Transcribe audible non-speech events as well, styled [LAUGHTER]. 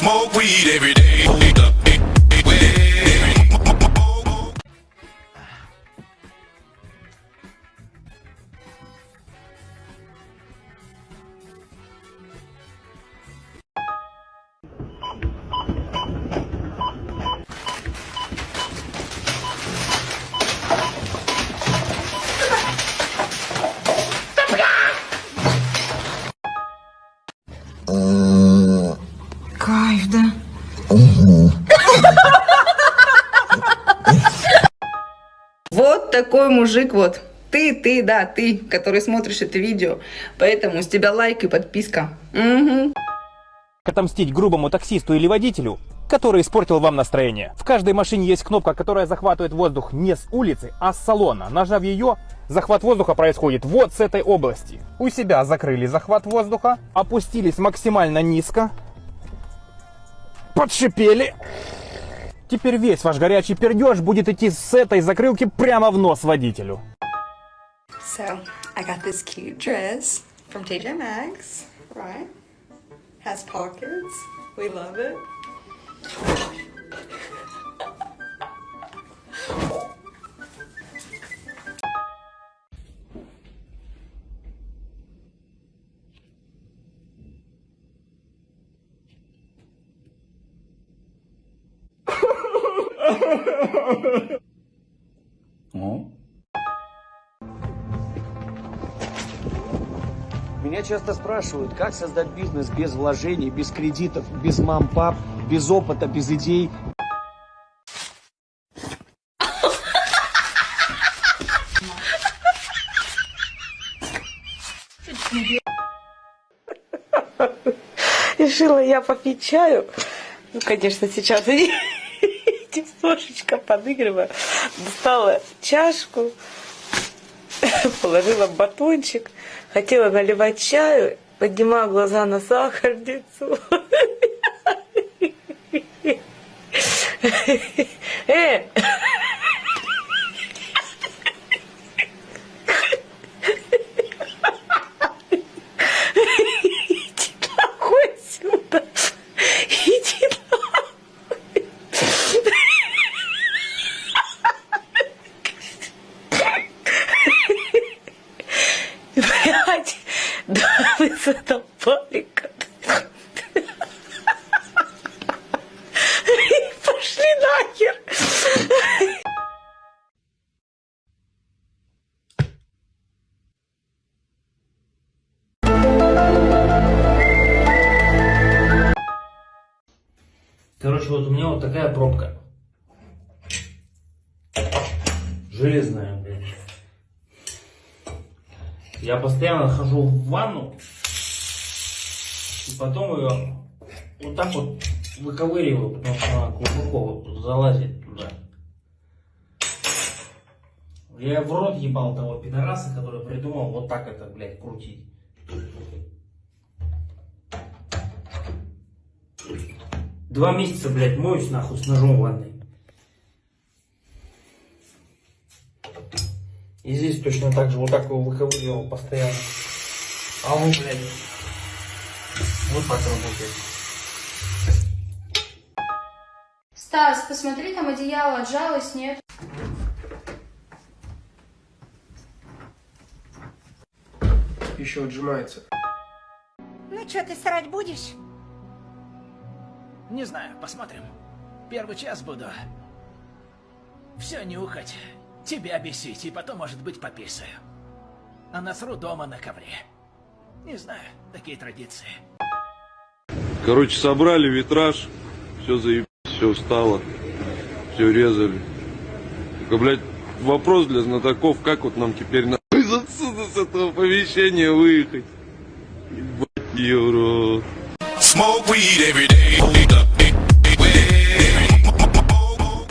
Smoke weed every day. Кайф, Вот такой мужик вот. Ты, ты, да, ты, который смотришь это видео. Поэтому с тебя лайк и подписка. Мгм. отомстить грубому таксисту или водителю, который испортил вам настроение. В каждой машине есть кнопка, которая захватывает воздух не с улицы, а с салона. Нажав ее, захват воздуха происходит вот с этой области. У себя закрыли захват воздуха, опустились максимально низко, подшипели. Теперь весь ваш горячий пердеж будет идти с этой закрылки прямо в нос водителю. So, I got this cute dress from TJ Maxx, right? Has pockets. We love it. Меня часто спрашивают, как создать бизнес без вложений, без кредитов, без мам-пап, без опыта, без идей. Решила я попить чаю. Ну, конечно, сейчас немножечко подыгрываю. Достала чашку, [LAUGHS] положила батончик, хотела наливать чаю, поднимаю глаза на сахарницу. [LAUGHS] Э! Иди нахуй отсюда! Иди нахуй! Блядь, да вы задолбали. Пошли нахер. Короче, вот у меня вот такая пробка. Железная, блядь. Я постоянно хожу в ванну, и потом ее вот так вот выковыриваю, потому что она глубоко вот залазит туда. Я в рот ебал того пидораса, который придумал вот так это, блядь, крутить. Два месяца, блядь, моюсь нахуй с ножом ванной. И здесь точно так же, вот так его выковыривал постоянно. А он, блядь, вот так работает. Стас, посмотри, там одеяло отжалось, нет? Еще отжимается. Ну что, ты срать будешь? Не знаю, посмотрим. Первый час буду. Все нюхать, тебя бесить, и потом, может быть, пописаю. А насру дома на ковре. Не знаю, такие традиции. Короче, собрали витраж, все заебись, все встало, все резали. Только, блядь, вопрос для знатоков, как вот нам теперь нахуй отсюда, с этого помещения выехать? Ебать, евро.